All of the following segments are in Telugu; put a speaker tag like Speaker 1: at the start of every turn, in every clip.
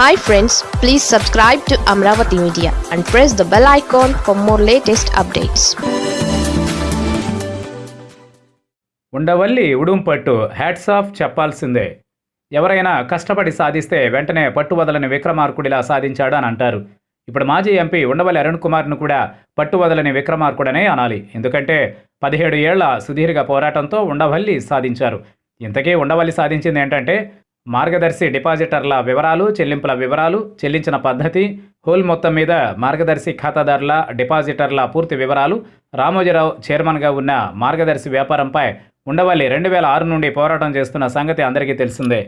Speaker 1: Hi friends please subscribe to Amaravati media and press the bell icon for more latest updates
Speaker 2: Undavalli ఉడుంపట్టు hats off చెప్పాల్సిందే. ఎవరైనా కష్టపడి సాధిస్తే వెంటనే పట్టువదలని విక్రమార్కుడిలా సాధించాడు అని అంటారు. ఇప్పుడు మాజీ ఎంపీ ఉండవల్లి అరుణ్ కుమార్ను కూడా పట్టువదలని విక్రమార్కుడనే అనాలి. ఎందుకంటే పదిహేడు ఏళ్ళ సుదీర్ఘ పోరాటంతో ఉండవల్లి సాధించారు. ఇంతకీ ఉండవల్లి సాధించింది ఏంటంటే మార్గదర్శి డిపాజిటర్ల వివరాలు చెల్లింపుల వివరాలు చెల్లించిన పద్ధతి హోల్ మొత్తం మీద మార్గదర్శి ఖాతాదారుల డిపాజిటర్ల పూర్తి వివరాలు రామోజీరావు చైర్మన్గా ఉన్న మార్గదర్శి వ్యాపారంపై ఉండవల్లి రెండు వేల ఆరు నుండి పోరాటం చేస్తున్న సంగతి అందరికీ తెలిసిందే.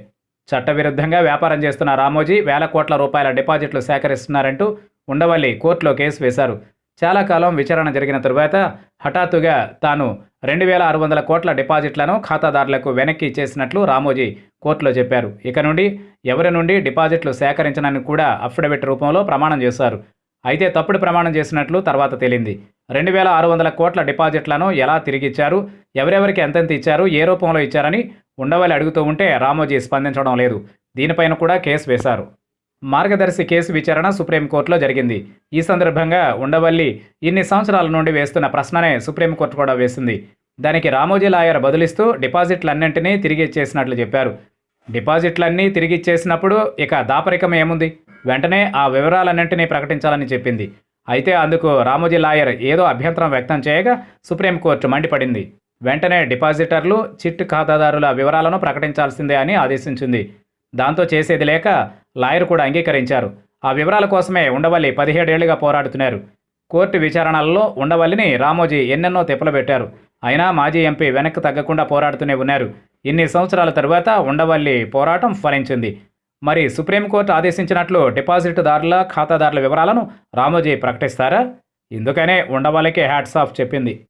Speaker 2: చట్టవిరుద్ధంగా వ్యాపారం చేస్తున్న రామోజీ వేల కోట్ల రూపాయల డిపాజిట్లు సేకరిస్తున్నారంటూ ఉండవల్లి కోర్టులో కేసు వేశారు. చాలా కాలం విచారణ జరిగిన తరువాత హఠాత్తుగా తాను రెండు వేల ఆరు వందల కోట్ల డిపాజిట్లను ఖాతాదారులకు వెనక్కి ఇచ్చేసినట్లు రామోజీ కోర్టులో చెప్పారు. ఇక నుండి ఎవరి నుండి డిపాజిట్లు సేకరించనని కూడా అఫిడవిట్ రూపంలో ప్రమాణం చేశారు. అయితే తప్పుడు ప్రమాణం చేసినట్లు తర్వాత తేలింది. రెండు వేల ఆరు వందల కోట్ల డిపాజిట్లను ఎలా తిరిగిచ్చారు? ఎవరెవరికి ఎంతెంత ఇచ్చారు? ఏ రూపంలో ఇచ్చారని ఉండవల్లి అడుగుతూ ఉంటే రామోజీ స్పందించడం లేదు. దీనిపైన కూడా కేసు వేశారు. మార్గదర్శి కేసు విచారణ సుప్రీంకోర్టులో జరిగింది. ఈ సందర్భంగా ఉండవల్లి ఇన్ని సంవత్సరాల నుండి వేస్తున్న ప్రశ్ననే సుప్రీంకోర్టు కూడా వేసింది. దానికి రామోజీ లాయర్ బదులిస్తూ డిపాజిట్లన్నింటినీ తిరిగి ఇచ్చేసినట్లు చెప్పారు. డిపాజిట్లన్నీ తిరిగి ఇచ్చేసినప్పుడు ఇక దాపరికం ఏముంది? వెంటనే ఆ వివరాలన్నింటినీ ప్రకటించాలని చెప్పింది. అయితే అందుకు రామోజీ లాయర్ ఏదో అభ్యంతరం వ్యక్తం చేయగా సుప్రీంకోర్టు మండిపడింది. వెంటనే డిపాజిటర్లు చిట్ ఖాతాదారుల వివరాలను ప్రకటించాల్సిందే అని ఆదేశించింది. దాంతో చేసేది లేక లాయర్ కూడా అంగీకరించారు. ఆ వివరాల కోసమే ఉండవల్లి పదిహేడేళ్ళుగా పోరాడుతున్నారు. కోర్టు విచారణల్లో ఉండవల్లిని రామోజీ ఎన్నెన్నో తిప్పలు పెట్టారు. అయినా మాజీ ఎంపీ వెనక్కి తగ్గకుండా పోరాడుతూనే ఉన్నారు. ఇన్ని సంవత్సరాల తరువాత ఉండవల్లి పోరాటం ఫలించింది. మరి సుప్రీంకోర్టు ఆదేశించినట్లు డిపాజిట్దారుల ఖాతాదారుల వివరాలను రామోజీ ప్రకటిస్తారా? ఇందుకనే ఉండవల్లికి హ్యాట్స్ ఆఫ్ చెప్పింది.